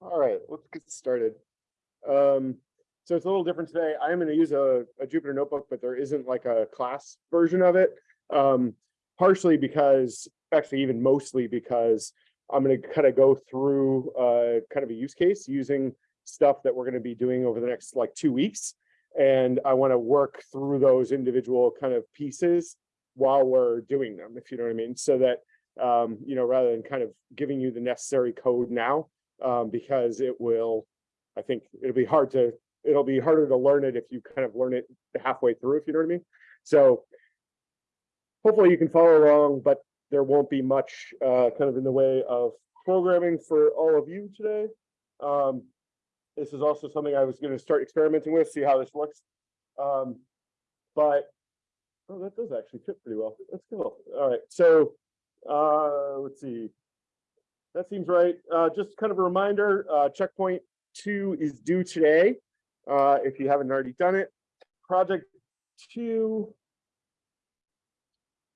All right, let's get started. Um, so it's a little different today. I am going to use a, a Jupyter notebook, but there isn't like a class version of it. Um, partially because, actually even mostly because I'm going to kind of go through uh, kind of a use case using stuff that we're going to be doing over the next like two weeks. And I want to work through those individual kind of pieces while we're doing them, if you know what I mean. So that, um, you know, rather than kind of giving you the necessary code now, um, because it will, I think it'll be hard to, it'll be harder to learn it if you kind of learn it halfway through, if you know what I mean. So hopefully you can follow along, but there won't be much uh, kind of in the way of programming for all of you today. Um, this is also something I was going to start experimenting with, see how this looks. Um, but oh, that does actually fit pretty well. That's cool. All right, so uh, let's see. That seems right. Uh, just kind of a reminder, uh, checkpoint two is due today. Uh, if you haven't already done it, project two.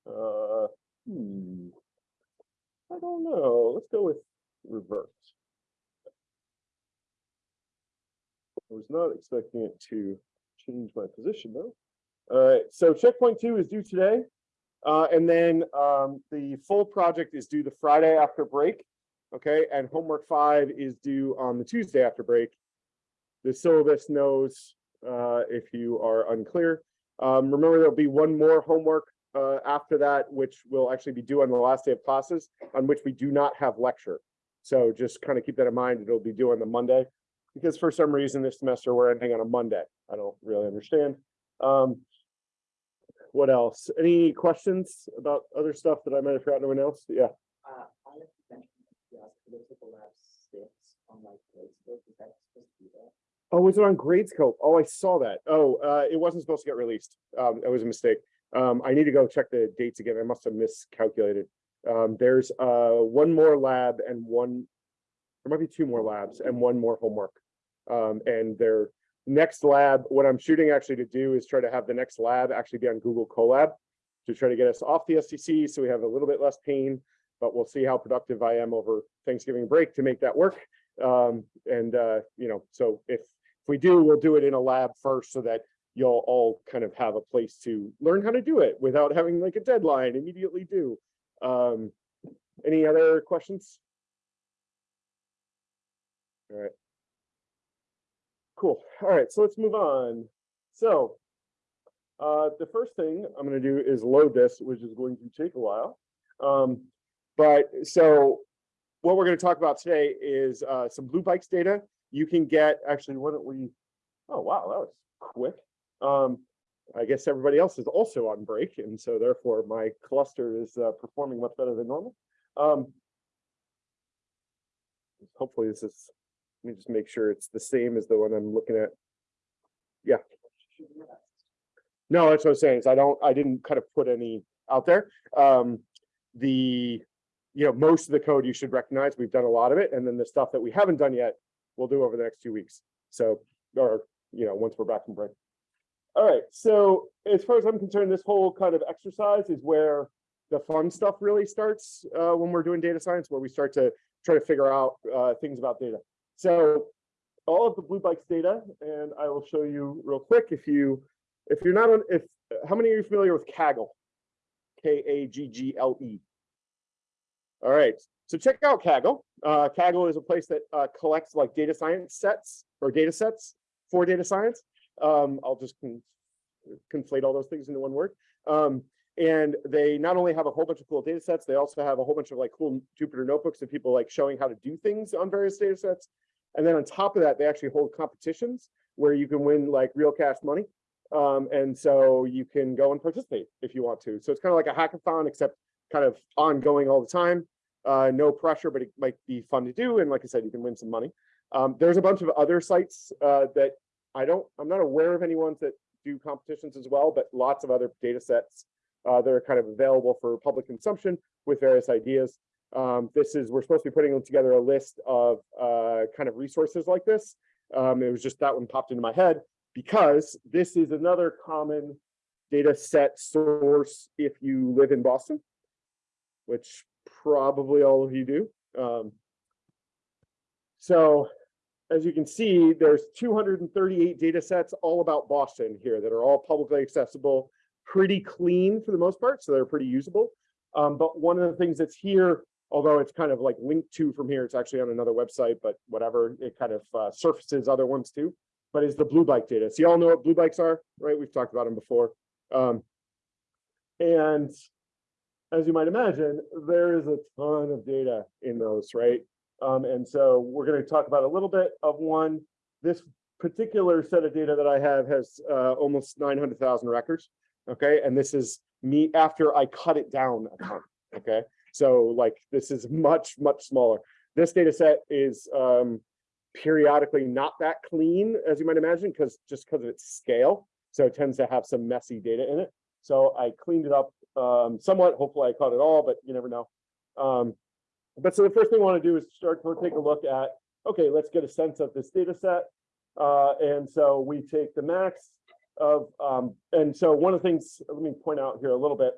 Uh, hmm, I don't know. Let's go with reverse. I was not expecting it to change my position though. All right, so checkpoint two is due today. Uh, and then um, the full project is due the Friday after break. Okay, and homework five is due on the Tuesday after break. The syllabus knows uh, if you are unclear. Um, remember, there'll be one more homework uh, after that, which will actually be due on the last day of classes, on which we do not have lecture. So just kind of keep that in mind. It'll be due on the Monday because for some reason this semester we're ending on a Monday. I don't really understand. Um, what else? Any questions about other stuff that I might have forgotten to announce? Yeah. Uh, I have to mention, yes, political lab six on Facebook, is that supposed to be? Oh, was it on Gradescope? Oh, I saw that. Oh, uh, it wasn't supposed to get released. Um, it was a mistake. Um, I need to go check the dates again. I must have miscalculated. Um, there's uh, one more lab and one, there might be two more labs and one more homework. Um, and their next lab, what I'm shooting actually to do is try to have the next lab actually be on Google Colab to try to get us off the SCC so we have a little bit less pain, but we'll see how productive I am over Thanksgiving break to make that work. Um, and, uh, you know, so if, if we do, we'll do it in a lab first so that you'll all kind of have a place to learn how to do it without having like a deadline immediately due. Um, any other questions? All right. Cool. All right, so let's move on. So uh, the first thing I'm going to do is load this, which is going to take a while. Um, but so what we're going to talk about today is uh, some Blue Bikes data. You can get, actually, why don't we, oh, wow, that was quick. Um, I guess everybody else is also on break, and so therefore my cluster is uh, performing much better than normal. Um, hopefully this is, let me just make sure it's the same as the one I'm looking at. Yeah. No, that's what I'm saying is I don't, I didn't kind of put any out there. Um, the, you know, most of the code you should recognize, we've done a lot of it. And then the stuff that we haven't done yet, we'll do over the next two weeks. So, or, you know, once we're back from break. All right, so as far as I'm concerned, this whole kind of exercise is where the fun stuff really starts uh, when we're doing data science, where we start to try to figure out uh, things about data. So all of the Blue Bikes data, and I will show you real quick if you, if you're not on, if, how many are you familiar with Kaggle? K-A-G-G-L-E. All right, so check out Kaggle. Uh, Kaggle is a place that uh, collects like data science sets or data sets for data science. Um, I'll just con conflate all those things into one word. Um, and they not only have a whole bunch of cool data sets, they also have a whole bunch of like cool Jupyter notebooks of people like showing how to do things on various data sets. And then on top of that, they actually hold competitions where you can win like real cash money. Um, and so you can go and participate if you want to. So it's kind of like a hackathon, except kind of ongoing all the time. Uh, no pressure, but it might be fun to do. And like I said, you can win some money. Um, there's a bunch of other sites uh, that I don't, I'm not aware of any ones that do competitions as well, but lots of other data sets uh, that are kind of available for public consumption with various ideas. Um, this is, we're supposed to be putting together a list of uh, kind of resources like this. Um, it was just that one popped into my head because this is another common data set source if you live in Boston, which probably all of you do. Um, So as you can see, there's two hundred and thirty-eight data sets all about Boston here that are all publicly accessible, pretty clean for the most part, so they're pretty usable. Um, but one of the things that's here, although it's kind of like linked to from here, it's actually on another website, but whatever, it kind of uh, surfaces other ones too. But is the blue bike data. So you all know what blue bikes are, right? We've talked about them before. Um, and as you might imagine, there is a ton of data in those, right? Um, and so we're going to talk about a little bit of one. This particular set of data that I have has uh, almost 900,000 records. Okay, and this is me after I cut it down a ton. Okay, so like this is much, much smaller. This data set is um, periodically not that clean, as you might imagine, because just because of its scale. So it tends to have some messy data in it. So I cleaned it up um, somewhat. Hopefully I caught it all, but you never know. Um, but so the first thing I want to do is start to take a look at, okay, let's get a sense of this data set. Uh, and so we take the max of, um, and so one of the things, let me point out here a little bit.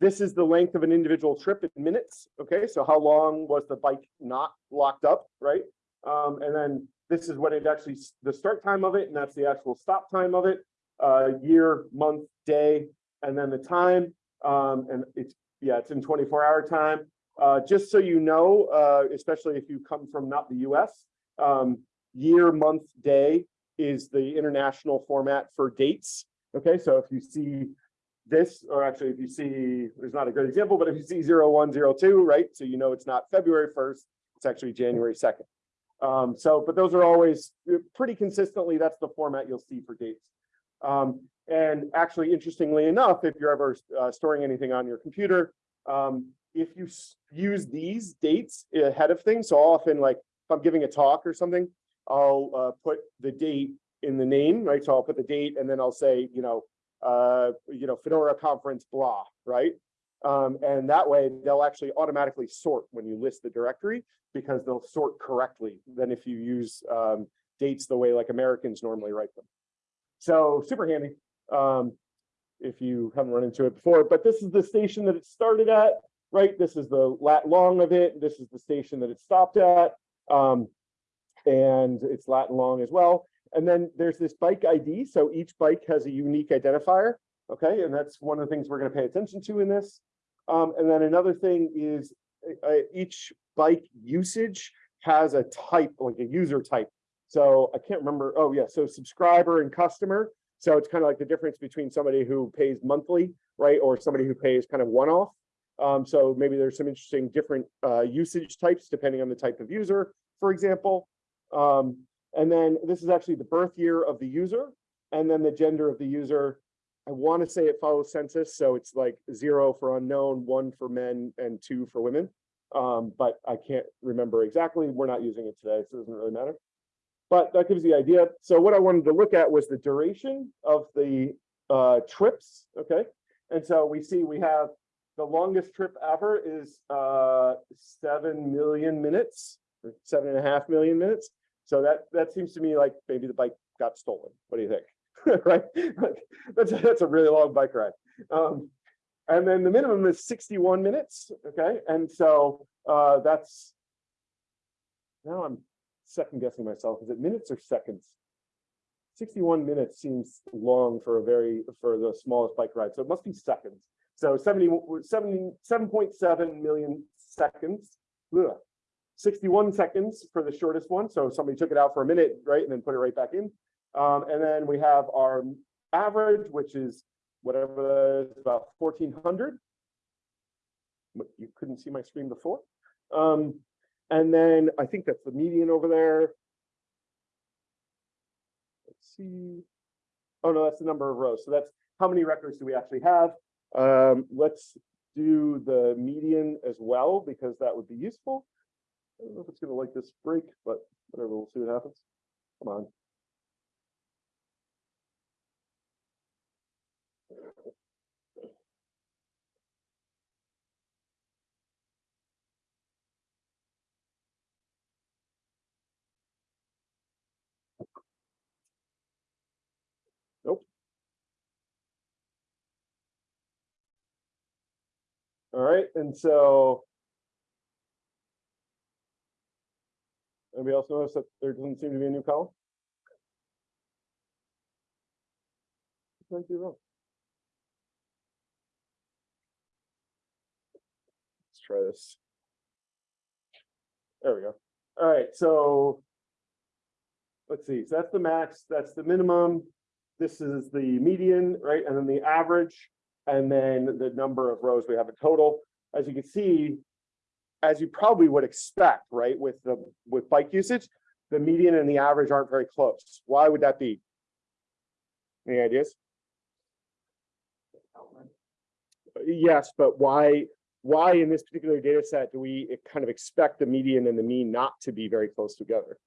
This is the length of an individual trip in minutes. Okay, so how long was the bike not locked up, right? Um, and then this is what it actually, the start time of it, and that's the actual stop time of it, uh, year, month, day, and then the time. Um, and it's, yeah, it's in 24 hour time. Uh, just so you know, uh, especially if you come from not the US, um, year, month, day is the international format for dates. Okay, so if you see this, or actually if you see, there's not a good example, but if you see 0102, right? So you know it's not February 1st, it's actually January 2nd. Um, so, but those are always uh, pretty consistently, that's the format you'll see for dates. Um, and actually, interestingly enough, if you're ever uh, storing anything on your computer, um, if you use these dates ahead of things, so often like if I'm giving a talk or something, I'll uh, put the date in the name, right? So I'll put the date and then I'll say, you know, uh, you know, Fedora conference blah, right? Um, and that way they'll actually automatically sort when you list the directory because they'll sort correctly than if you use um, dates the way like Americans normally write them. So super handy um, if you haven't run into it before, but this is the station that it started at, right? This is the lat long of it. This is the station that it stopped at. Um, and it's lat long as well. And then there's this bike ID. So each bike has a unique identifier. Okay, and that's one of the things we're going to pay attention to in this. Um, and then another thing is uh, each bike usage has a type, like a user type. So I can't remember. Oh, yeah. So subscriber and customer. So it's kind of like the difference between somebody who pays monthly, right, or somebody who pays kind of one off. Um, so maybe there's some interesting different uh, usage types depending on the type of user, for example. Um, and then this is actually the birth year of the user, and then the gender of the user. I want to say it follows census, so it's like zero for unknown, one for men, and two for women. Um, but I can't remember exactly. We're not using it today, so it doesn't really matter. But that gives you the idea. So what I wanted to look at was the duration of the uh, trips, okay? And so we see we have the longest trip ever is uh, seven million minutes, or seven and a half million minutes. So that that seems to me like maybe the bike got stolen. What do you think? right? that's, a, that's a really long bike ride. Um, and then the minimum is 61 minutes. Okay. And so uh, that's now I'm second guessing myself. Is it minutes or seconds? 61 minutes seems long for a very for the smallest bike ride. So it must be seconds. So 70, 70 7.7 million seconds. Ugh. 61 seconds for the shortest one. So somebody took it out for a minute, right, and then put it right back in. Um, and then we have our average, which is whatever is about 1400. You couldn't see my screen before. Um, and then I think that's the median over there. Let's see. Oh no, that's the number of rows. So that's how many records do we actually have? Um, let's do the median as well, because that would be useful. I don't know if it's gonna like this break, but whatever, we'll see what happens. Come on. Nope. All right, and so Anybody else notice that there doesn't seem to be a new column? Might be wrong. Let's try this. There we go. All right, so. Let's see, so that's the max, that's the minimum. This is the median, right, and then the average. And then the number of rows we have in total. As you can see. As you probably would expect, right, with the, with bike usage, the median and the average aren't very close. Why would that be? Any ideas? Yes, but why, why in this particular data set do we kind of expect the median and the mean not to be very close together?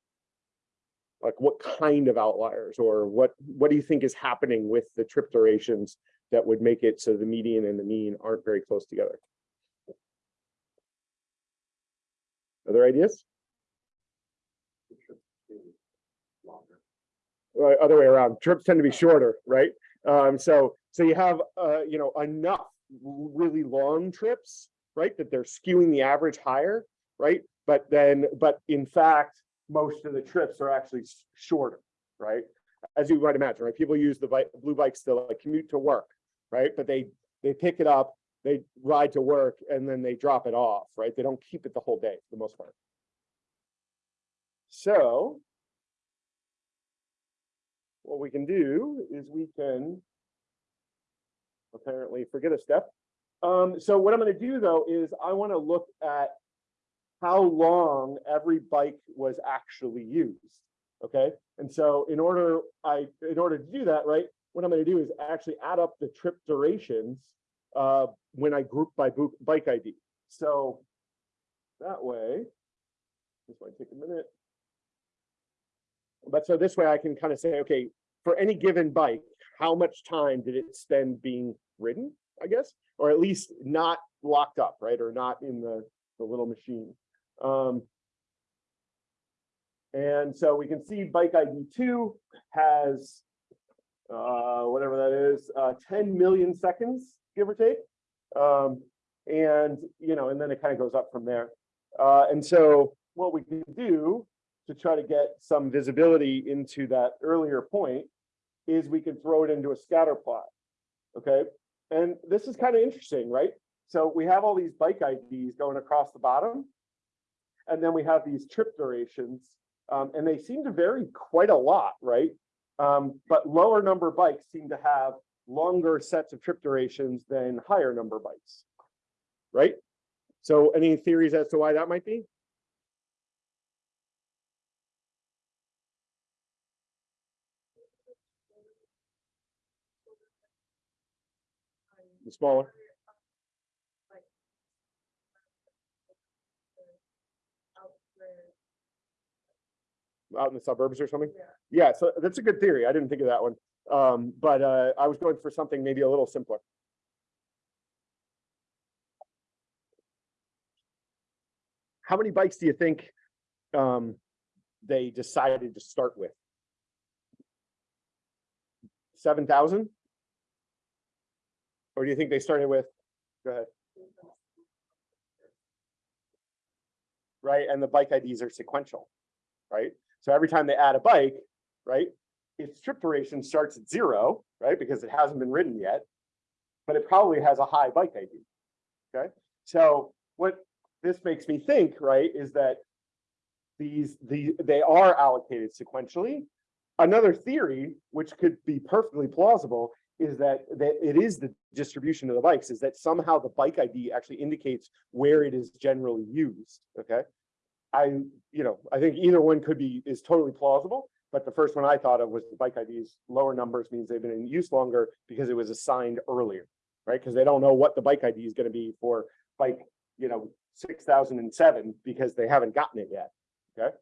Like what kind of outliers or what, what do you think is happening with the trip durations that would make it so the median and the mean aren't very close together? Other ideas? Other way around, trips tend to be shorter, right? Um, so, so you have, uh, you know, enough really long trips, right? That they're skewing the average higher, right? But then, but in fact, most of the trips are actually shorter, right? As you might imagine, right? People use the bike, blue bikes to like commute to work, right? But they, they pick it up, they ride to work and then they drop it off, right? They don't keep it the whole day for the most part. So what we can do is we can apparently forget a step. Um, so what I'm gonna do though is I wanna look at how long every bike was actually used, okay? And so in order, I, in order to do that, right, what I'm gonna do is actually add up the trip durations uh, when I group by bike ID. So that way, this might take a minute. But so this way I can kind of say, okay, for any given bike, how much time did it spend being ridden, I guess? Or at least not locked up, right? Or not in the, the little machine. Um, and so we can see bike ID two has uh, whatever that is, uh, ten million seconds, give or take. Um, and, you know, and then it kind of goes up from there. Uh, and so what we can do to try to get some visibility into that earlier point is we can throw it into a scatter plot. Okay, and this is kind of interesting, right? So we have all these bike IDs going across the bottom. And then we have these trip durations, um, and they seem to vary quite a lot, right? Um, but lower number bikes seem to have longer sets of trip durations than higher number bikes. Right? So any theories as to why that might be? The smaller, out in the suburbs or something? Yeah, so that's a good theory. I didn't think of that one. Um, but uh, I was going for something maybe a little simpler. How many bikes do you think um, they decided to start with? Seven thousand? Or do you think they started with? Go ahead. Right, and the bike IDs are sequential, right? So every time they add a bike, right? Its trip duration starts at zero, right? Because it hasn't been ridden yet. But it probably has a high bike ID. Okay, so what this makes me think, right, is that these, the, they are allocated sequentially. Another theory, which could be perfectly plausible, is that, that it is the distribution of the bikes, is that somehow the bike ID actually indicates where it is generally used, okay? I, you know, I think either one could be, is totally plausible, but the first one I thought of was the bike IDs, lower numbers means they've been in use longer because it was assigned earlier, right? Because they don't know what the bike ID is gonna be for bike, you know, six thousand and seven because they haven't gotten it yet, okay?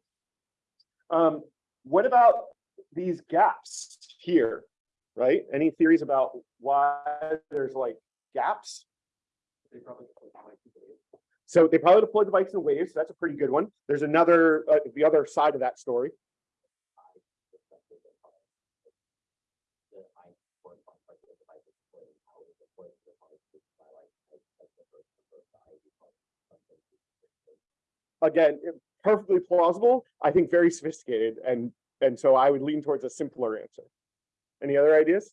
Um, what about these gaps here, right? Any theories about why there's like gaps? They probably put like the wave. So they probably deployed the bikes in waves. so That's a pretty good one. There's another, uh, the other side of that story. The I correspond like the device is deployed, how it is deployed to the device, which is by like, like, like the first, the first, the ID part, something. Again, perfectly plausible, I think very sophisticated, and, and so I would lean towards a simpler answer. Any other ideas?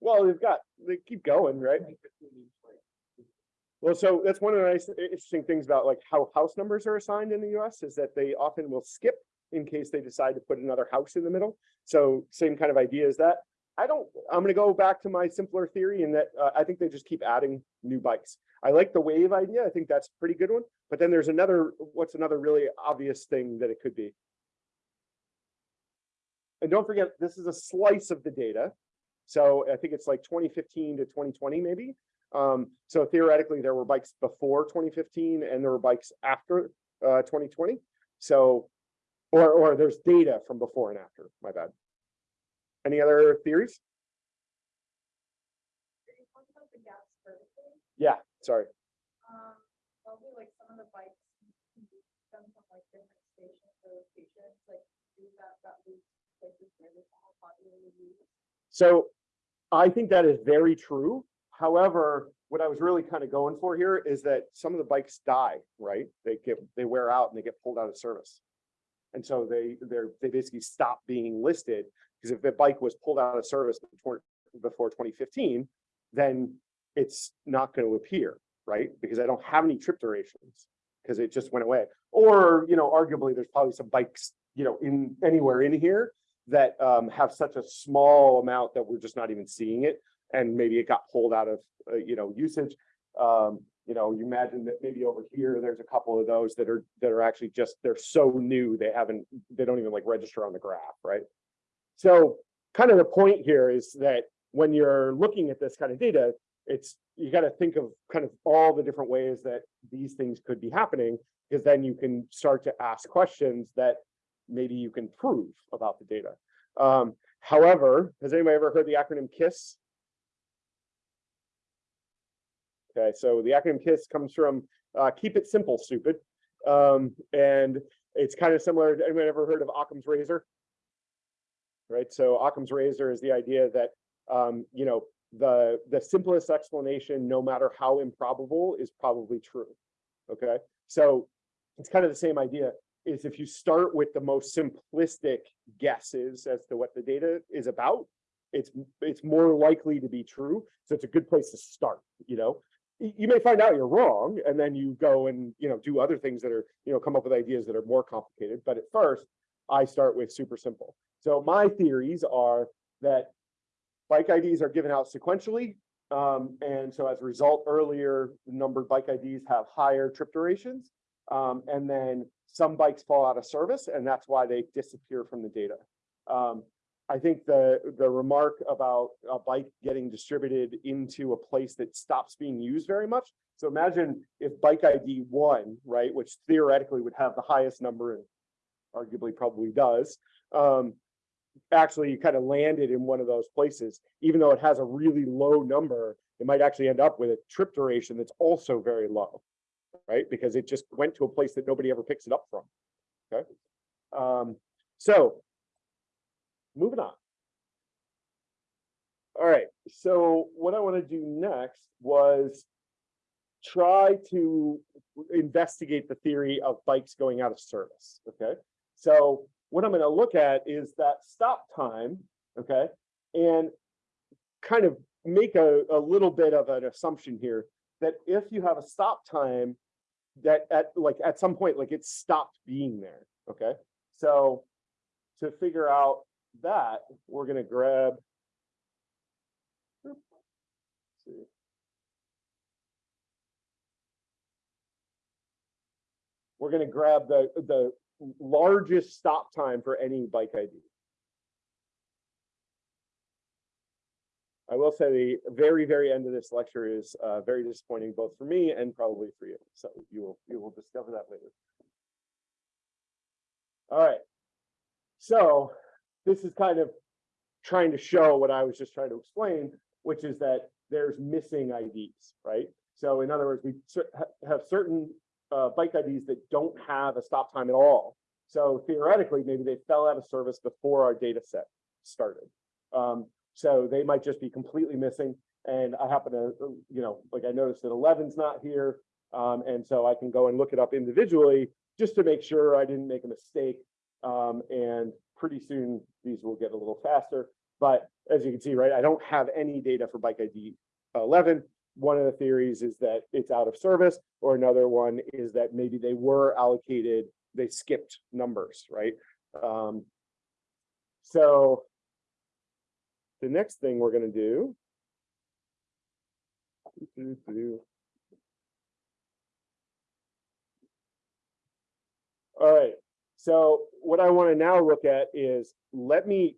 Well, they've got, they keep going, right? Well, so that's one of the nice, interesting things about like how house numbers are assigned in the US is that they often will skip in case they decide to put another house in the middle. So same kind of idea as that. I don't, I'm gonna go back to my simpler theory in that uh, I think they just keep adding new bikes. I like the wave idea. I think that's a pretty good one. But then there's another, what's another really obvious thing that it could be? And don't forget, this is a slice of the data. So I think it's like 2015 to 2020 maybe. Um, so theoretically, there were bikes before 2015 and there were bikes after uh, 2020. So, or, or there's data from before and after, my bad. Any other theories? Did you talk about the gaps vertically? Yeah, sorry. Um, probably like some of the bikes can be from like different stations or locations, like do that, that leads to places where it's all popularly used. So I think that is very true. However, what I was really kind of going for here is that some of the bikes die, right? They get, they wear out and they get pulled out of service. And so they, they're, they basically stop being listed because if the bike was pulled out of service before, before 2015, then it's not going to appear, right? Because I don't have any trip durations because it just went away. Or, you know, arguably there's probably some bikes, you know, in anywhere in here that um, have such a small amount that we're just not even seeing it. And maybe it got pulled out of, uh, you know, usage. Um, you know, you imagine that maybe over here, there's a couple of those that are, that are actually just, they're so new, they haven't, they don't even like register on the graph, right? So kind of the point here is that when you're looking at this kind of data, it's, you got to think of kind of all the different ways that these things could be happening, because then you can start to ask questions that maybe you can prove about the data. Um, however, has anybody ever heard the acronym KISS? Okay, so the acronym KISS comes from uh, keep it simple, stupid. Um, and it's kind of similar. To anyone ever heard of Occam's razor? Right, so Occam's razor is the idea that um, you know the the simplest explanation, no matter how improbable, is probably true. Okay, so it's kind of the same idea. Is if you start with the most simplistic guesses as to what the data is about, it's it's more likely to be true. So it's a good place to start. You know, you may find out you're wrong, and then you go and you know do other things that are you know come up with ideas that are more complicated. But at first, I start with super simple. So my theories are that bike IDs are given out sequentially. Um, and so as a result, earlier numbered bike IDs have higher trip durations. Um, and then some bikes fall out of service and that's why they disappear from the data. Um, I think the, the remark about a bike getting distributed into a place that stops being used very much. So imagine if bike ID one, right, which theoretically would have the highest number and arguably probably does, um, actually kind of landed in one of those places, even though it has a really low number, it might actually end up with a trip duration that's also very low, right? Because it just went to a place that nobody ever picks it up from. Okay. Um, so moving on. All right, so what I want to do next was try to investigate the theory of bikes going out of service. Okay, so what I'm going to look at is that stop time, okay, and kind of make a, a little bit of an assumption here that if you have a stop time that at like at some point like it stopped being there, okay? So to figure out that, we're going to grab. We're going to grab the the largest stop time for any bike ID. I will say the very, very end of this lecture is uh, very disappointing, both for me and probably for you. So you will, you will discover that later. All right. So this is kind of trying to show what I was just trying to explain, which is that there's missing IDs, right? So in other words, we have certain uh, bike IDs that don't have a stop time at all. So theoretically, maybe they fell out of service before our data set started. Um, So they might just be completely missing. And I happen to, you know, like I noticed that 11's not here. Um, and so I can go and look it up individually just to make sure I didn't make a mistake. Um, and pretty soon these will get a little faster. But as you can see, right, I don't have any data for bike ID eleven. One of the theories is that it's out of service, or another one is that maybe they were allocated, they skipped numbers, right? Um, so the next thing we're gonna do. All right, so what I want to now look at is, let me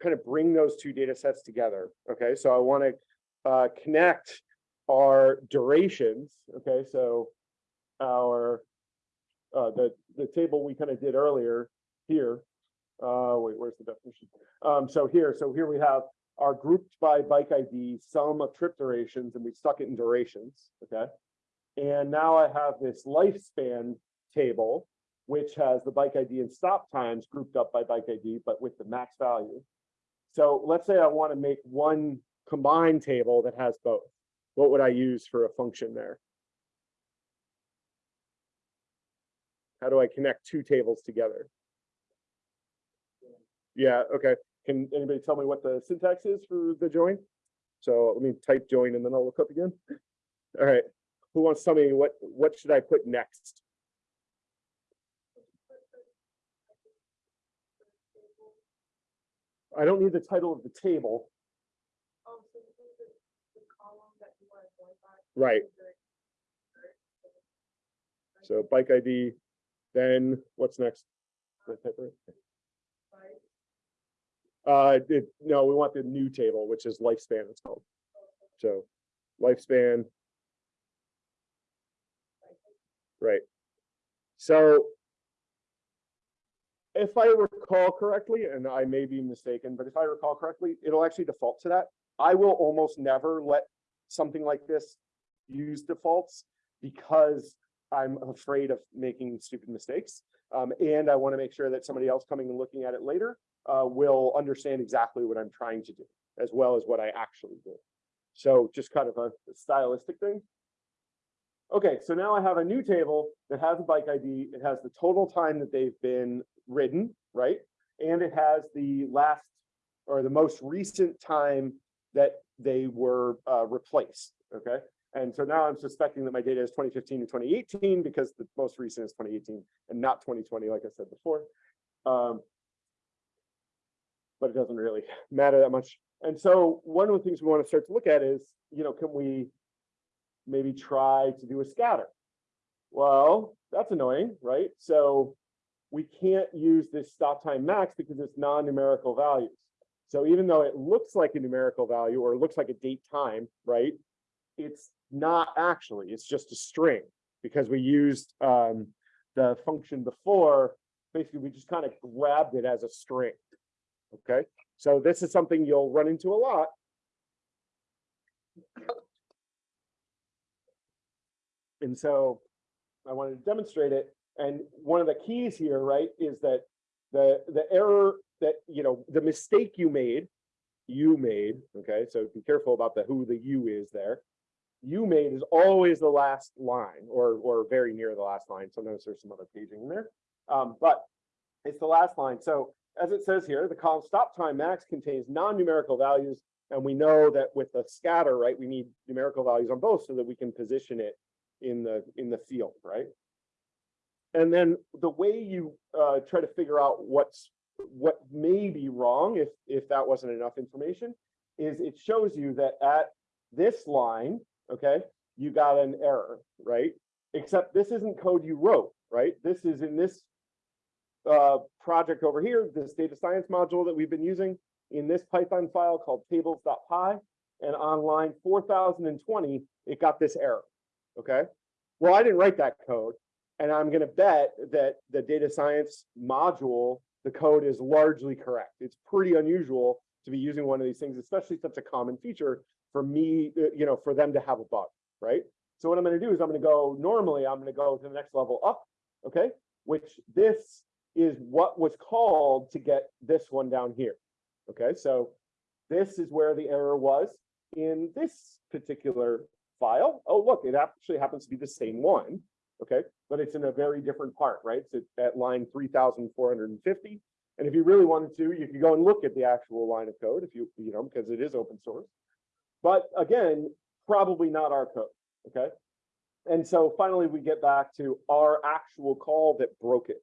kind of bring those two data sets together. Okay, so I want to uh, connect our durations. Okay, so our uh, the the table we kind of did earlier here. Uh, wait, where's the definition? Um, so here, so here we have our grouped by bike ID sum of trip durations, and we stuck it in durations. Okay, and now I have this lifespan table which has the bike ID and stop times grouped up by bike ID, but with the max value. So let's say I want to make one combined table that has both. What would I use for a function there? How do I connect two tables together? Yeah, okay. Can anybody tell me what the syntax is for the join? So let me type join and then I'll look up again. All right. Who wants to tell me what, what should I put next? I don't need the title of the table. Oh, so this is the, the column that you want to join by. Right. So bike ID, then what's next? Uh, it, no, we want the new table, which is lifespan, it's called. So lifespan. Right. So. If I recall correctly, and I may be mistaken, but if I recall correctly, it'll actually default to that. I will almost never let something like this use defaults because I'm afraid of making stupid mistakes. Um, and I want to make sure that somebody else coming and looking at it later uh, will understand exactly what I'm trying to do, as well as what I actually do. So just kind of a stylistic thing. Okay, so now I have a new table that has a bike ID. It has the total time that they've been ridden, right? And it has the last or the most recent time that they were uh, replaced, okay? And so now I'm suspecting that my data is 2015 to 2018 because the most recent is 2018 and not 2020, like I said before. Um, but it doesn't really matter that much. And so one of the things we want to start to look at is, you know, can we maybe try to do a scatter? Well, that's annoying, right? So we can't use this stop time max because it's non-numerical values. So even though it looks like a numerical value or looks like a date time, right? It's not actually, it's just a string because we used um, the function before. Basically, we just kind of grabbed it as a string. Okay, so this is something you'll run into a lot. And so I wanted to demonstrate it. And one of the keys here, right, is that the the error that, you know, the mistake you made, you made, okay, so be careful about the who the you is there. You made is always the last line or or very near the last line. Sometimes there's some other paging in there. Um, but it's the last line. So as it says here, the column stop time max contains non-numerical values. And we know that with the scatter, right, we need numerical values on both so that we can position it in the in the field, right? And then the way you uh, try to figure out what's what may be wrong if if that wasn't enough information is it shows you that at this line, okay, you got an error, right? Except this isn't code you wrote, right? This is in this uh, project over here, this data science module that we've been using in this Python file called tables.py. And on line 4020, it got this error, okay? Well, I didn't write that code. And I'm gonna bet that the data science module, the code is largely correct. It's pretty unusual to be using one of these things, especially such a common feature for me, uh, you know, for them to have a bug, right? So what I'm gonna do is I'm gonna go, normally I'm gonna go to the next level up, okay? Which this is what was called to get this one down here. Okay, so this is where the error was in this particular file. Oh, look, it actually happens to be the same one. Okay, but it's in a very different part, right? It's at- line three thousand four hundred and fifty. And if you really wanted to, you could go and look at the actual line of code if you, you know, because it is open source. But again, probably not our code, okay? And so finally, we get back to our actual call that broke it.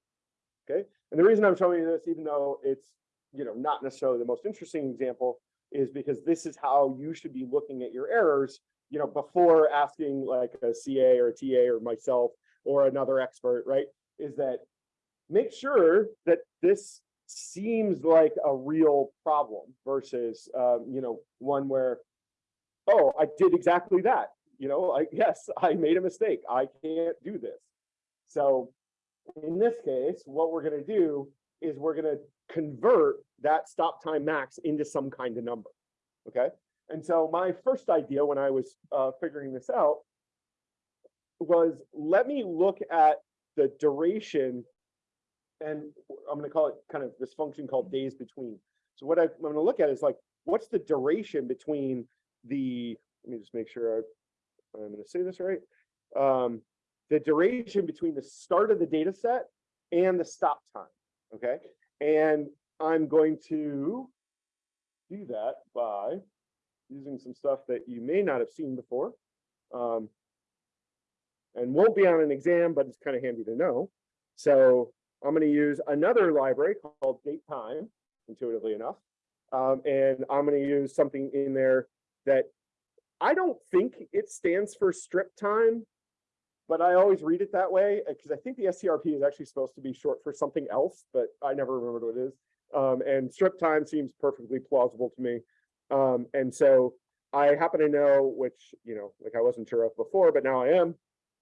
Okay, and the reason I'm showing you this, even though it's, you know, not necessarily the most interesting example, is because this is how you should be looking at your errors, you know, before asking like a CA or a TA or myself or another expert, right? Is that make sure that this seems like a real problem versus, um, you know, one where, oh, I did exactly that. You know, like, yes, I made a mistake. I can't do this. So in this case, what we're gonna do is we're gonna convert that stop time max into some kind of number. Okay, and so my first idea when I was uh, figuring this out was let me look at the duration and I'm gonna call it kind of this function called days between. So what I- I'm gonna look at is like, what's the duration between the, let me just make sure I, I'm gonna say this right. Um, the duration between the start of the data set and the stop time, okay? And I'm going to do that by using some stuff that you may not have seen before. Um, and won't be on an exam, but it's kind of handy to know. So I'm going to use another library called date time, intuitively enough. Um, and I'm going to use something in there that I don't think it stands for strip time, but I always read it that way because I think the SCRP is actually supposed to be short for something else, but I never remembered what it is. Um, and strip time seems perfectly plausible to me. Um, and so I happen to know, which, you know, like I wasn't sure of before, but now I am,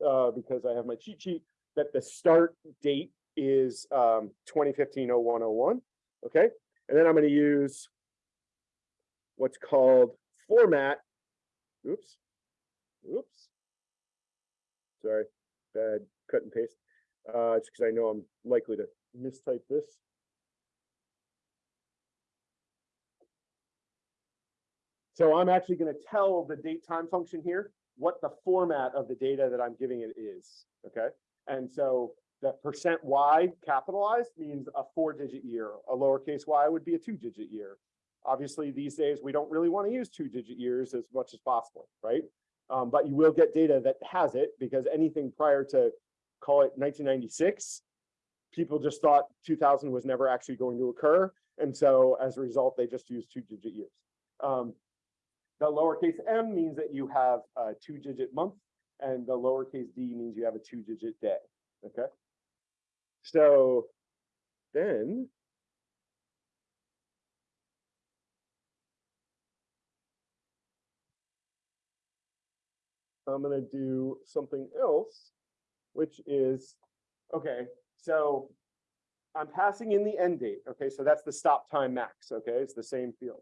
uh, because I have my cheat sheet, that the start date is um 2015-0101, okay? And then I'm gonna use what's called format, oops, oops. Sorry, bad cut and paste. Uh, it's because I know I'm likely to mistype this. So I'm actually gonna tell the date time function here what the format of the data that I'm giving it is, okay? And so the percent Y capitalized means a four digit year, a lowercase y would be a two digit year. Obviously, these days, we don't really want to use two digit years as much as possible, right? Um, but you will get data that has it because anything prior to call it nineteen ninety-six, people just thought two thousand was never actually going to occur. And so as a result, they just use two digit years. Um, the lowercase m means that you have a two digit month and the lowercase d means you have a two digit day, okay? So then I'm gonna do something else, which is, okay, so I'm passing in the end date, okay, so that's the stop time max, okay, it's the same field.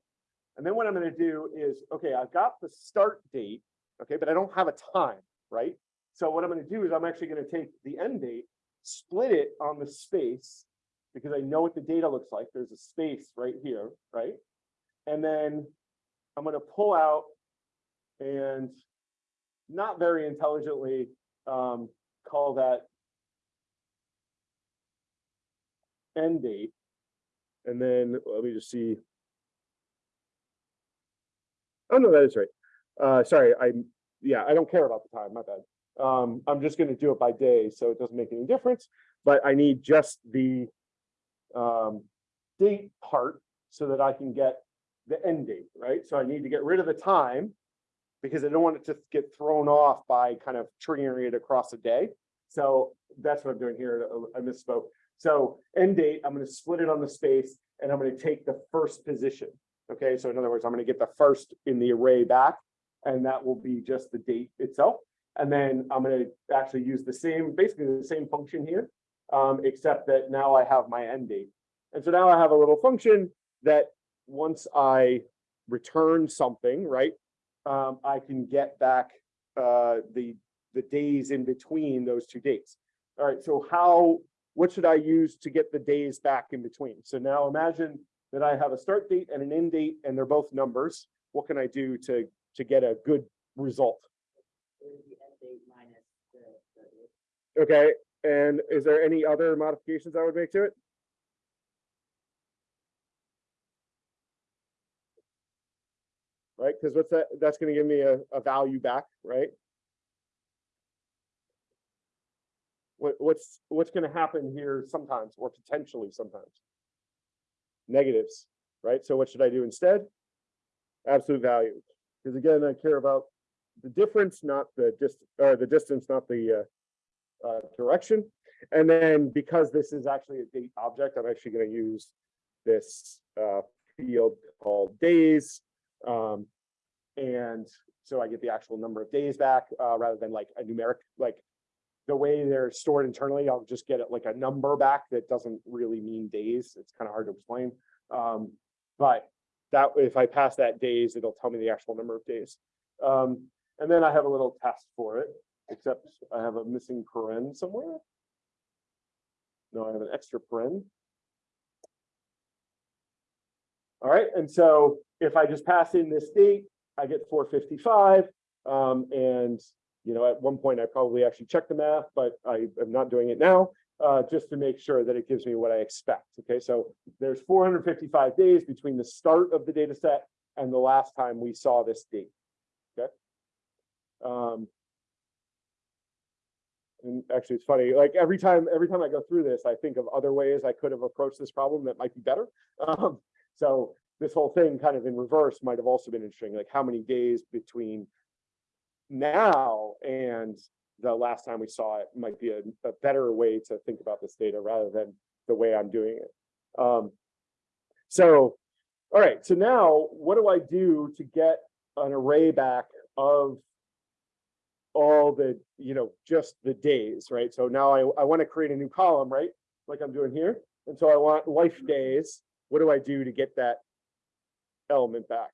And then what I'm gonna do is, okay, I've got the start date, okay, but I don't have a time, right? So what I'm gonna do is I'm actually gonna take the end date, split it on the space, because I know what the data looks like. There's a space right here, right? And then I'm gonna pull out and not very intelligently um, call that end date. And then let me just see. Oh, no, that is right. Uh, sorry, I, yeah, I don't care about the time, my bad. Um, I'm just gonna do it by day, so it doesn't make any difference, but I need just the um, date part so that I can get the end date, right? So I need to get rid of the time because I don't want it to get thrown off by kind of triggering it across a day. So that's what I'm doing here. I misspoke. So end date, I'm going to split it on the space and I'm going to take the first position. Okay, so in other words, I'm going to get the first in the array back and that will be just the date itself. And then I'm going to actually use the same, basically the same function here, um, except that now I have my end date. And so now I have a little function that once I return something, right, um, I can get back uh, the the days in between those two dates. All right, so how, what should I use to get the days back in between? So now imagine that I have a start date and an end date, and they're both numbers. What can I do to, to get a good result? It would be end date minus the, the, Okay, and is there any other modifications I would make to it? Right, because what's that, that's gonna give me a, a value back, right? What, what's, what's gonna happen here sometimes, or potentially sometimes? Negatives, right? So what should I do instead? Absolute value, because again, I care about the difference, not the dist, or the distance, not the, uh, uh, direction. And then because this is actually a date object, I'm actually gonna use this, uh, field called days. Um, and so I get the actual number of days back, uh, rather than like a numeric, like the way they're stored internally, I'll just get it like a number back that doesn't really mean days. It's kind of hard to explain. Um, but that, if I pass that days, it'll tell me the actual number of days. Um, and then I have a little test for it, except I have a missing paren somewhere. No, I have an extra paren. All right, and so if I just pass in this date, I get four fifty-five. Um, and, you know, at one point I probably actually checked the math, but I am not doing it now. Uh, just to make sure that it gives me what I expect. Okay, so there's four hundred fifty-five days between the start of the data set and the last time we saw this date. Okay. Um, and actually, it's funny, like every time, every time I go through this, I think of other ways I could have approached this problem that might be better. Um, so this whole thing kind of in reverse might have also been interesting, like how many days between now and the last time we saw it might be a, a better way to think about this data rather than the way I'm doing it. Um, so, all right, so now what do I do to get an array back of all the, you know, just the days, right? So now I, I want to create a new column, right? Like I'm doing here. And so I want life days. What do I do to get that element back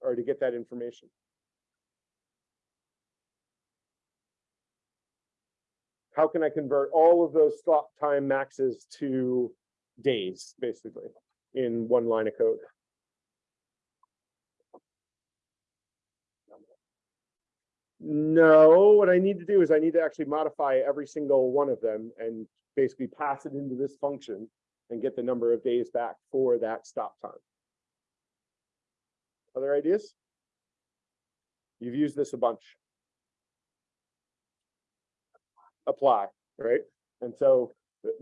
or to get that information? How can I convert all of those stop time maxes to days, basically, in one line of code? No, what I need to do is I need to actually modify every single one of them and basically pass it into this function and get the number of days back for that stop time. Other ideas? You've used this a bunch. Apply, right? And so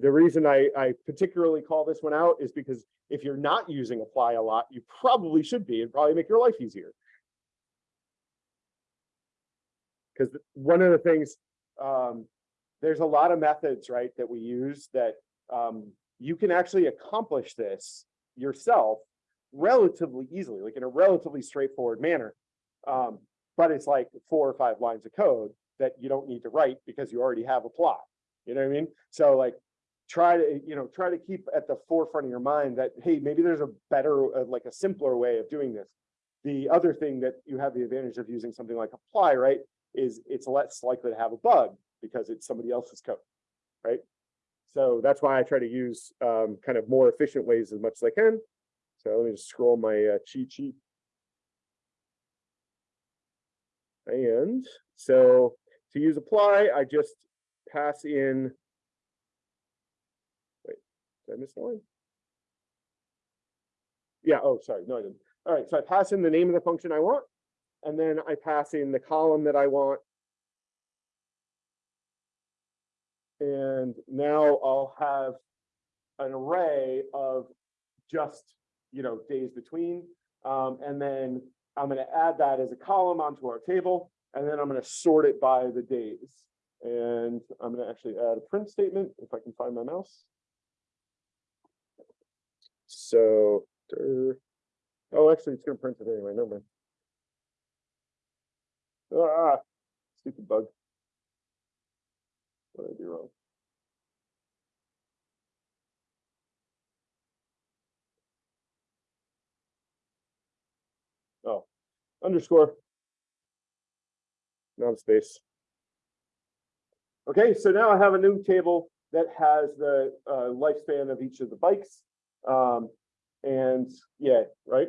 the, reason I, I particularly call this one out is because if you're not using apply a lot, you probably should be, and probably make your life easier. Because one of the things, um, there's a lot of methods, right, that we use that um, you can actually accomplish this yourself relatively easily, like in a relatively straightforward manner. Um, but it's like four or five lines of code that you don't need to write because you already have apply. You know what I mean? So like try to, you know, try to keep at the forefront of your mind that, hey, maybe there's a better, uh, like a simpler way of doing this. The other thing that you have the advantage of using something like apply, right, is it's less likely to have a bug because it's somebody else's code, right? So that's why I try to use um, kind of more efficient ways as much as I can. So let me just scroll my uh, cheat sheet. And so to use apply, I just pass in. Wait, did I miss the line? Yeah, oh, sorry, no, I didn't. All right, so I pass in the name of the function I want, and then I pass in the column that I want. And now I'll have an array of just, you know, days between. Um, and then I'm gonna add that as a column onto our table, and then I'm gonna sort it by the days. And I'm gonna actually add a print statement if I can find my mouse. So, oh, actually, it's gonna print it anyway, never mind. Ah, stupid bug. What did I do wrong? Oh, underscore. Not space. Okay, so now I have a new table that has the uh, lifespan of each of the bikes. Um, And yeah, right?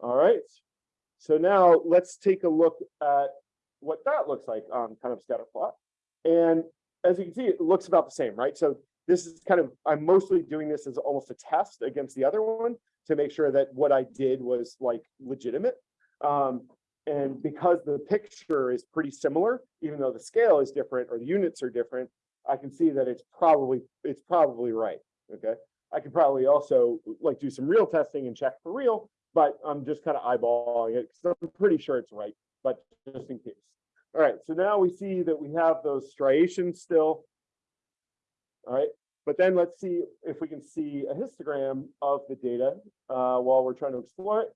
All right, so now let's take a look at what that looks like on kind of scatter plot. And as you can see, it looks about the same, right? So this is kind of, I'm mostly doing this as almost a test against the other one to make sure that what I did was like legitimate. Um, and because the picture is pretty similar, even though the scale is different or the units are different, I can see that it's probably, it's probably right, okay? I could probably also like do some real testing and check for real, but I'm just kind of eyeballing it because I'm pretty sure it's right, but just in case. All right, so now we see that we have those striations still. All right, but then let's see if we can see a histogram of the data uh, while we're trying to explore it.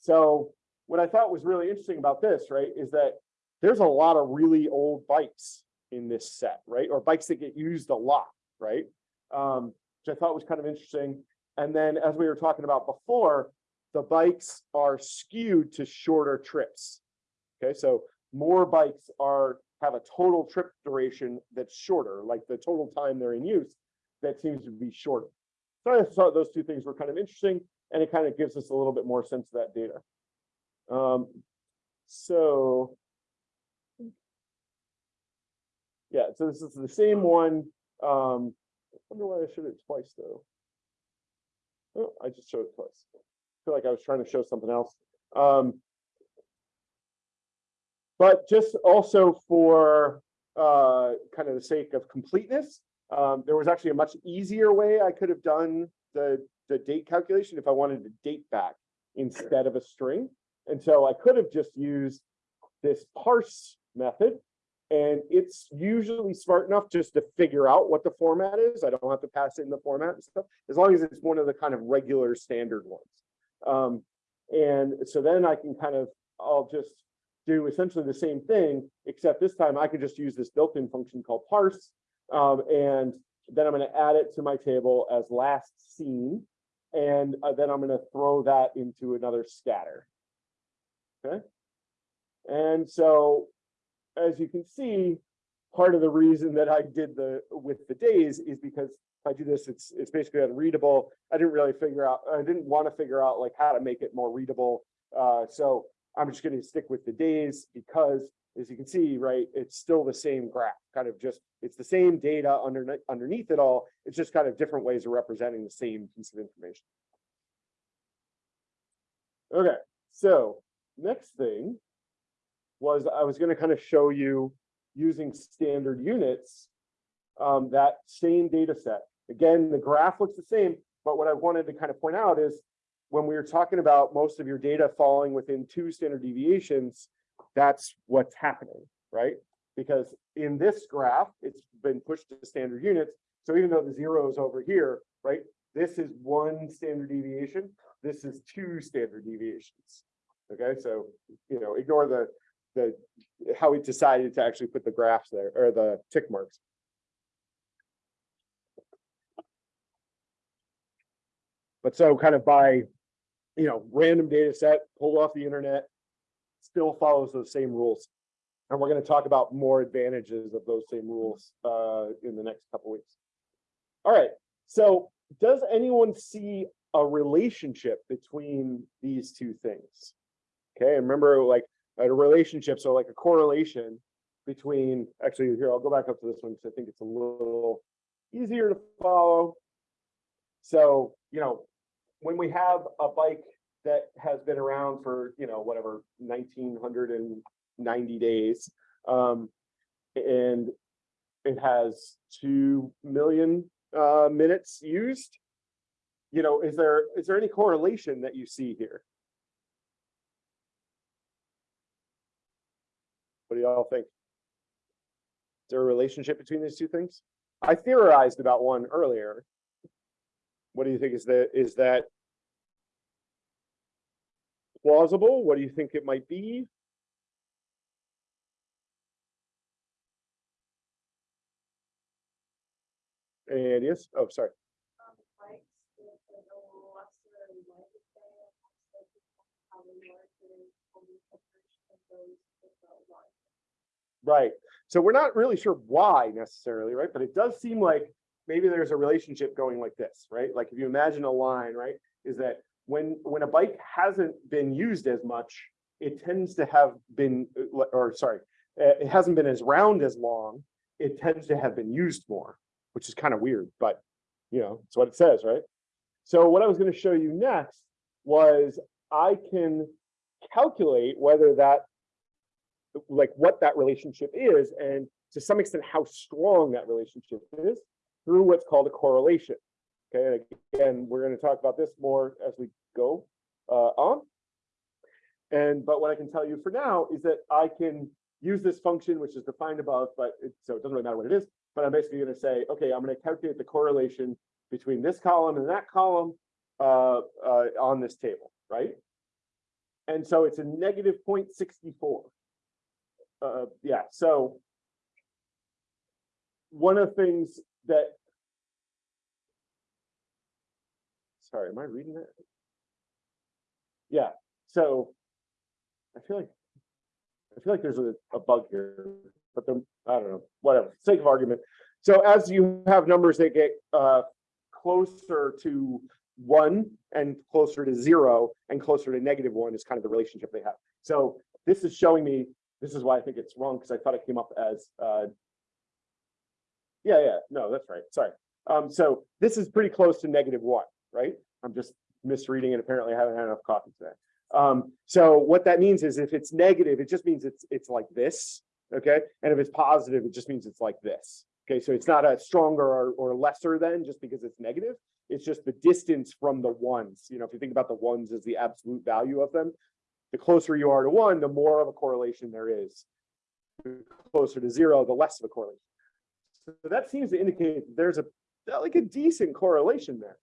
So what I thought was really interesting about this, right, is that there's a lot of really old bikes in this set, right? Or bikes that get used a lot, right? Um, which I thought was kind of interesting. And then as we were talking about before, the bikes are skewed to shorter trips. Okay, so more bikes are have a total trip duration that's shorter, like the total time they're in use, that seems to be shorter. So I thought those two things were kind of interesting, and it kind of gives us a little bit more sense of that data. Um, so yeah, so this is the same one. Um, I wonder why I showed it twice though. Oh, I just showed it twice. I feel like I was trying to show something else. Um, but just also for uh, kind of the sake of completeness, um, there was actually a much easier way I could have done the, the date calculation if I wanted to date back instead of a string. And so I could have just used this parse method and it's usually smart enough just to figure out what the format is. I don't have to pass in the format and stuff, as long as it's one of the kind of regular standard ones. Um, and so then I can kind of, I'll just do essentially the same thing, except this time I could just use this built-in function called parse. Um, and then I'm going to add it to my table as last seen. And uh, then I'm going to throw that into another scatter. Okay. And so as you can see, part of the reason that I did the with the days is because if I do this, it's it's basically unreadable. I didn't really figure out, I didn't want to figure out like how to make it more readable. Uh, so I'm just going to stick with the days because as you can see, right, it's still the same graph, kind of just, it's the same data underneath underneath it all. It's just kind of different ways of representing the same piece of information. Okay, so next thing was I was going to kind of show you using standard units, um, that same data set. Again, the graph looks the same, but what I wanted to kind of point out is when we were talking about most of your data falling within two standard deviations, that's what's happening, right? Because in this graph, it's been pushed to standard units. So even though the zero is over here, right? This is one standard deviation. This is two standard deviations. Okay, so you know, ignore the the how we decided to actually put the graphs there or the tick marks. But so kind of by, you know, random data set pulled off the internet, still follows those same rules. And we're going to talk about more advantages of those same rules uh, in the next couple weeks. All right, so does anyone see a relationship between these two things? Okay, and remember like a relationship, so like a correlation between, actually here, I'll go back up to this one because I think it's a little easier to follow. So, you know, when we have a bike that has been around for, you know, whatever, 1990 days, um, and it has 2 million uh, minutes used, you know, is there is there any correlation that you see here? What do y'all think? Is there a relationship between these two things? I theorized about one earlier. What do you think is that is that plausible? What do you think it might be? Any ideas? Oh, sorry. Right. So we're not really sure why necessarily, right? But it does seem like maybe there's a relationship going like this, right? Like if you imagine a line, right? Is that when, when a bike hasn't been used as much, it tends to have been, uh, or sorry, uh, it hasn't been as round as long. It tends to have been used more, which is kind of weird, but you know, it's what it says, right? So what I was going to show you next was I can calculate whether that, like what that relationship is, and to some extent, how strong that relationship is through what's called a correlation. Okay, and again, we're going to talk about this more as we go uh, on. And but what I can tell you for now is that I can use this function, which is defined above, but it, so it doesn't really matter what it is. But I'm basically going to say, okay, I'm going to calculate the correlation between this column and that column uh, uh, on this table, right? And so it's a negative 0.64. Uh, yeah, so one of the things that sorry, am I reading that? Yeah, so I feel like I feel like there's a, a bug here, but I don't know, whatever, sake of argument. So as you have numbers that get uh, closer to one and closer to zero and closer to negative one is kind of the relationship they have. So this is showing me, this is why I think it's wrong because I thought it came up as, uh, yeah, yeah, no, that's right. Sorry. Um, so this is pretty close to negative one, right? I'm just misreading it. Apparently I haven't had enough coffee today. Um, so what that means is if it's negative, it just means it's it's like this, okay? And if it's positive, it just means it's like this. Okay, so it's not a stronger or, or lesser than just because it's negative. It's just the distance from the ones. You know, if you think about the ones as the absolute value of them, the closer you are to one, the more of a correlation there is. The closer to zero, the less of a correlation. So that seems to indicate there's a like a decent correlation there.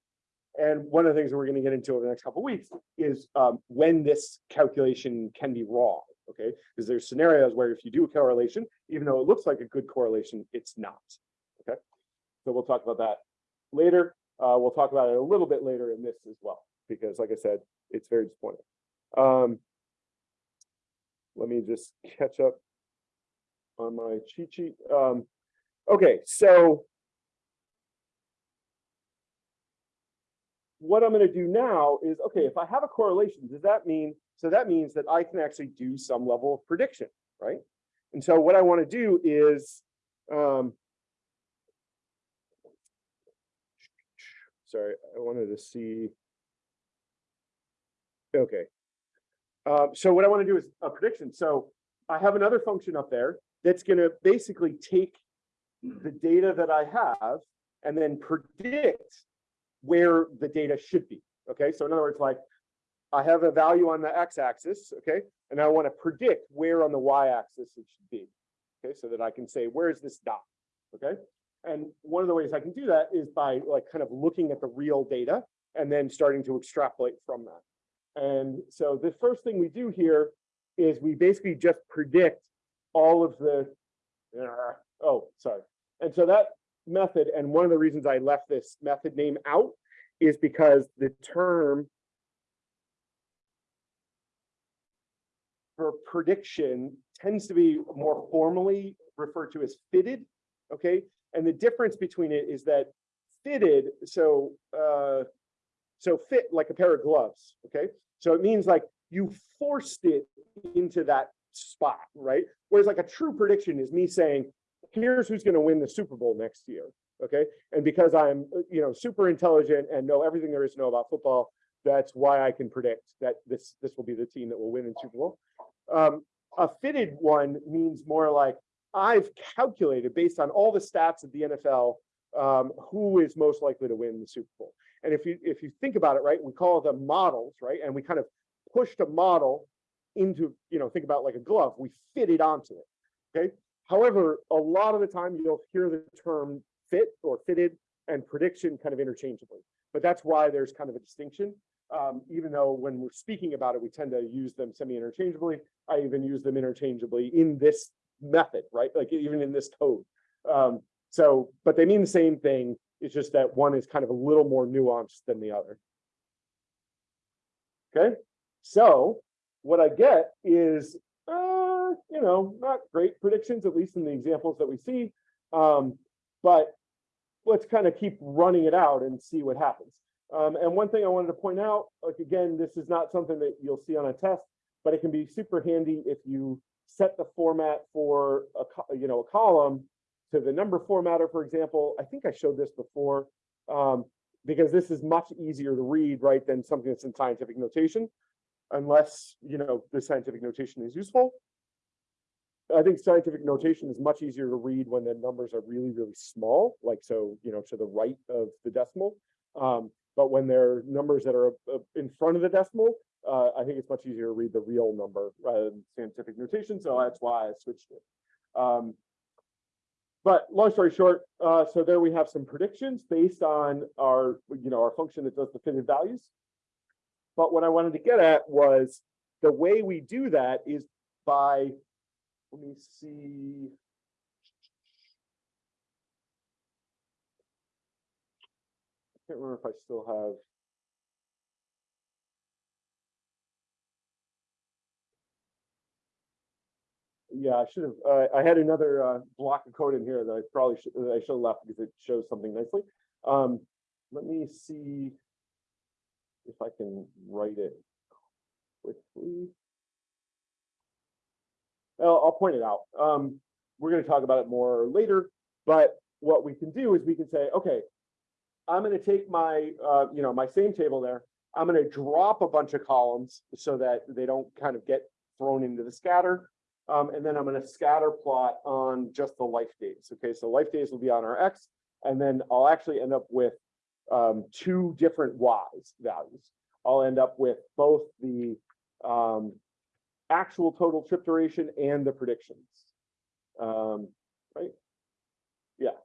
And one of the things that we're going to get into over the next couple of weeks is um, when this calculation can be wrong. Okay, because there's scenarios where if you do a correlation, even though it looks like a good correlation, it's not. Okay, so we'll talk about that later. Uh, we'll talk about it a little bit later in this as well, because like I said, it's very disappointing. Um, let me just catch up on my cheat sheet. Um, okay, so what I'm going to do now is, okay, if I have a correlation, does that mean, so that means that I can actually do some level of prediction, right? And so what I want to do is, um, sorry, I wanted to see, okay. Um, so what I want to do is a prediction. So I have another function up there that's going to basically take the data that I have and then predict where the data should be. Okay, so in other words, like I have a value on the x-axis, okay, and I want to predict where on the y-axis it should be. Okay, so that I can say, where's this dot? Okay, and one of the ways I can do that is by like kind of looking at the real data and then starting to extrapolate from that. And so the first thing we do here is we basically just predict all of the, uh, oh, sorry. And so that method, and one of the reasons I left this method name out is because the term for prediction tends to be more formally referred to as fitted, okay? And the difference between it is that fitted, so uh, so fit like a pair of gloves, okay? So it means like you forced it into that spot, right? Whereas like a true prediction is me saying, here's who's going to win the Super Bowl next year. Okay. And because I'm, you know, super intelligent and know everything there is to know about football, that's why I can predict that this this will be the team that will win in Super Bowl. Um, a fitted one means more like I've calculated based on all the stats of the NFL um, who is most likely to win the Super Bowl. And if you if you think about it, right, we call them models, right? And we kind of pushed a model into, you know, think about like a glove, we fit it onto it. Okay. However, a lot of the time you'll hear the term fit or fitted and prediction kind of interchangeably. But that's why there's kind of a distinction. Um, even though when we're speaking about it, we tend to use them semi-interchangeably. I even use them interchangeably in this method, right? Like even in this code. Um, so, but they mean the same thing. It's just that one is kind of a little more nuanced than the other. Okay, so what I get is you know, not great predictions, at least in the examples that we see. Um, but let's kind of keep running it out and see what happens. Um, and one thing I wanted to point out, like, again, this is not something that you'll see on a test, but it can be super handy if you set the format for a, you know, a column to the number formatter, for example. I think I showed this before. Um, because this is much easier to read, right, than something that's in scientific notation. Unless, you know, the scientific notation is useful. I think scientific notation is much easier to read when the numbers are really, really small, like so, you know, to the right of the decimal. Um, but when they're numbers that are uh, in front of the decimal, uh, I think it's much easier to read the real number rather than scientific notation, so that's why I switched it. Um, but long story short, uh, so there we have some predictions based on our, you know, our function that does the fitted values. But what I wanted to get at was the way we do that is by, let me see. I can't remember if I still have. Yeah, I should have, uh, I had another, uh, block of code in here that I probably should, that I should have left because it shows something nicely. Um, let me see if I can write it quickly. Well, I'll point it out. Um, we're gonna talk about it more later, but what we can do is we can say, okay, I'm gonna take my, uh, you know, my same table there. I'm gonna drop a bunch of columns so that they don't kind of get thrown into the scatter. Um, and then I'm gonna scatter plot on just the life days. Okay, so life days will be on our X, and then I'll actually end up with um, two different Y's values. I'll end up with both the um, actual total trip duration and the predictions. Um, right? Yeah.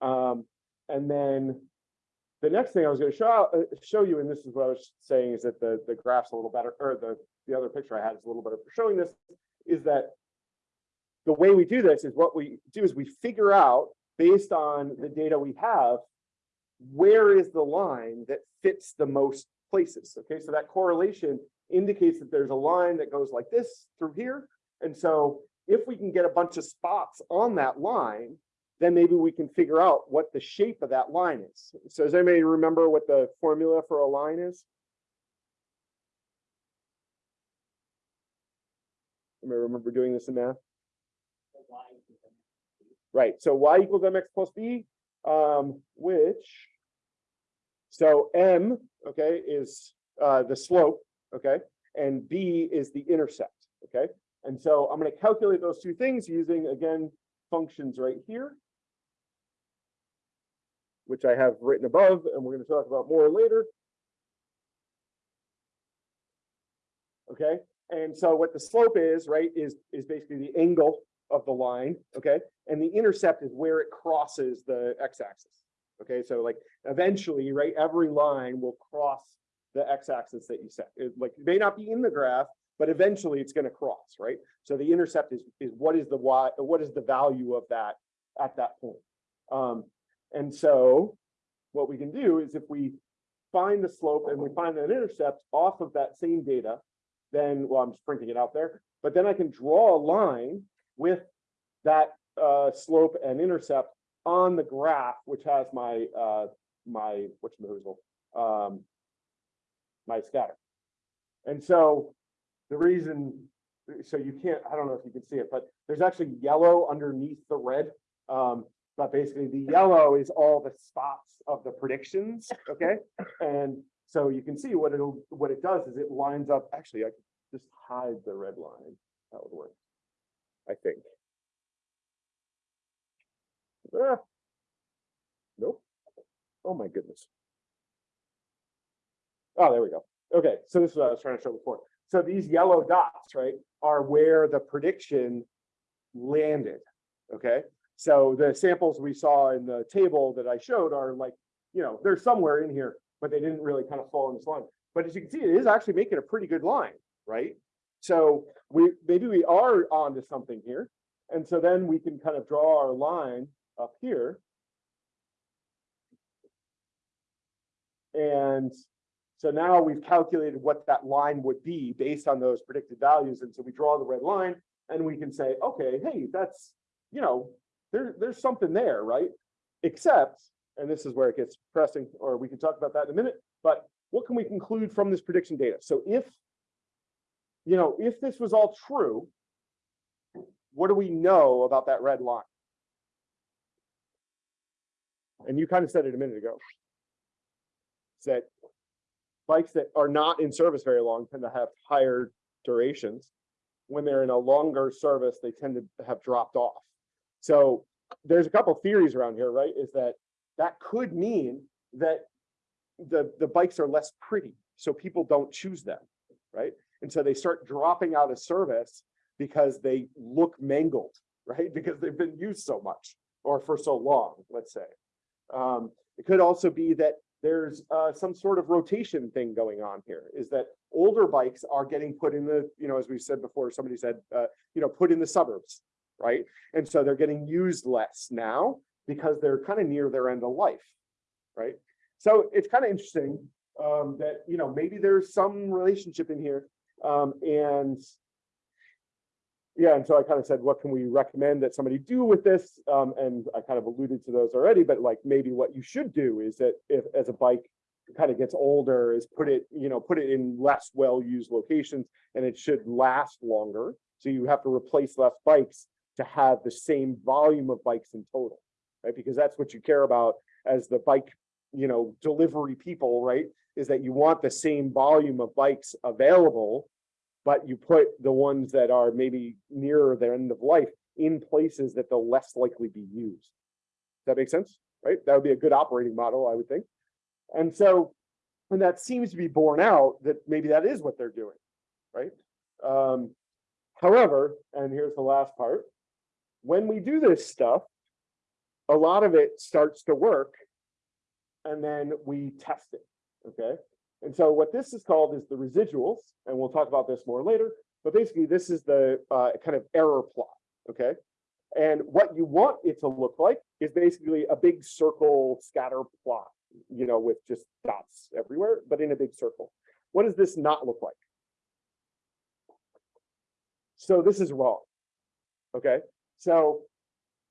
Um, and then the next thing I was going to show uh, show you, and this is what I was saying, is that the the graph's a little better, or the the other picture I had is a little better for showing this, is that the way we do this is what we do is we figure out based on the data we have, where is the line that fits the most places? Okay, so that correlation indicates that there's a line that goes like this through here. And so if we can get a bunch of spots on that line, then maybe we can figure out what the shape of that line is. So does anybody remember what the formula for a line is? Anybody remember doing this in math? Right, so y equals mx plus b, um, which. So m, okay, is uh the slope, okay, and b is the intercept, okay? And so I'm gonna calculate those two things using, again, functions right here. Which I have written above, and we're gonna talk about more later. Okay, and so what the slope is, right, is is basically the angle of the line, okay? And the intercept is where it crosses the x-axis. Okay, so like eventually, right, every line will cross the x-axis that you set. It like it may not be in the graph, but eventually it's going to cross, right? So the intercept is is what is the y, what is the value of that at that point. Um, and so what we can do is if we find the slope and we find an intercept off of that same data, then well, I'm just printing it out there, but then I can draw a line with that uh, slope and intercept on the graph, which has my uh, my what's the um, my scatter. And so the reason, so you can't, I don't know if you can see it, but there's actually yellow underneath the red. Um, but basically the yellow is all the spots of the predictions, okay? And so you can see what it'll, what it does is it lines up, actually, I could just hide the red line. That would work. I think. Ah. Nope. Oh my goodness. Oh, there we go. Okay, so this is what I was trying to show before. So these yellow dots, right, are where the prediction landed. Okay, so the samples we saw in the table that I showed are like, you know, they're somewhere in here, but they didn't really kind of fall in this line. But as you can see, it is actually making a pretty good line, right? So we maybe we are onto something here. And so then we can kind of draw our line up here. And so now we've calculated what that line would be based on those predicted values. And so we draw the red line and we can say, okay, hey, that's, you know, there, there's something there, right? Except and this is where it gets pressing, or we can talk about that in a minute, but what can we conclude from this prediction data? So if, you know, if this was all true, what do we know about that red line? And you kind of said it a minute ago. That bikes that are not in service very long tend to have higher durations. When they're in a longer service, they tend to have dropped off. So there's a couple theories around here, right? Is that that could mean that the, the bikes are less pretty, so people don't choose them, right? And so they start dropping out of service because they look mangled, right? Because they've been used so much or for so long, let's say. Um, it could also be that there's uh, some sort of rotation thing going on here, is that older bikes are getting put in the, you know, as we said before, somebody said, uh, you know, put in the suburbs, right? And so they're getting used less now because they're kind of near their end of life, right? So it's kind of interesting um, that, you know, maybe there's some relationship in here. Um, and yeah, and so I kind of said, what can we recommend that somebody do with this? Um, and I kind of alluded to those already, but like maybe what you should do is that if as a bike kind of gets older is put it, you know, put it in less well-used locations and it should last longer. So you have to replace less bikes to have the same volume of bikes in total, right? Because that's what you care about as the bike, you know, delivery people, right? Is that you want the same volume of bikes available but you put the ones that are maybe nearer their end of life in places that they'll less likely be used. Does that make sense? Right? That would be a good operating model, I would think. And so, and that seems to be borne out that maybe that is what they're doing, right? Um, however, and here's the last part, when we do this stuff, a lot of it starts to work and then we test it, okay? And so what this is called is the residuals, and we'll talk about this more later, but basically this is the uh, kind of error plot, okay? And what you want it to look like is basically a big circle scatter plot, you know, with just dots everywhere, but in a big circle. What does this not look like? So this is wrong, okay? So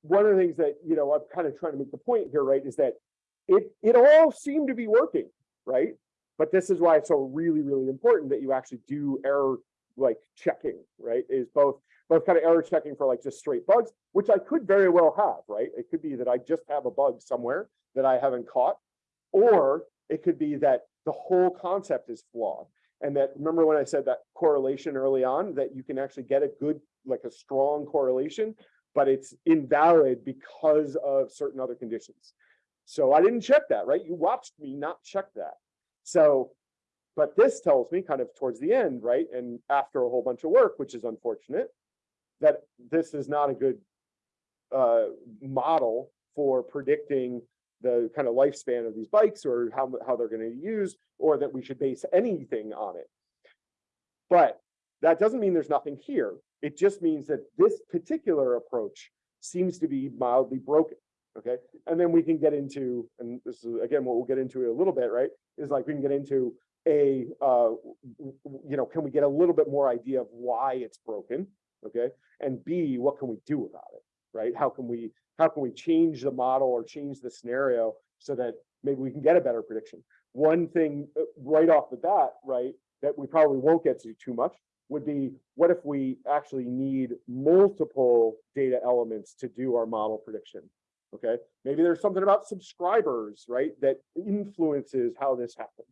one of the things that, you know, I'm kind of trying to make the point here, right, is that it, it all seemed to be working, right? But this is why it's so really, really important that you actually do error like checking, right? Is both both kind of error checking for like just straight bugs, which I could very well have, right? It could be that I just have a bug somewhere that I haven't caught, or it could be that the whole concept is flawed. And that remember when I said that correlation early on, that you can actually get a good, like a strong correlation, but it's invalid because of certain other conditions. So I didn't check that, right? You watched me not check that. So, but this tells me kind of towards the end, right? And after a whole bunch of work, which is unfortunate, that this is not a good uh, model for predicting the kind of lifespan of these bikes or how, how they're going to use, or that we should base anything on it. But that doesn't mean there's nothing here. It just means that this particular approach seems to be mildly broken. Okay. And then we can get into, and this is again what we'll get into a little bit, right? Is like we can get into a, uh, you know, can we get a little bit more idea of why it's broken? Okay. And B, what can we do about it? Right? How can we how can we change the model or change the scenario so that maybe we can get a better prediction? One thing uh, right off the bat, right, that we probably won't get to too much would be what if we actually need multiple data elements to do our model prediction? Okay, maybe there's something about subscribers, right, that influences how this happens.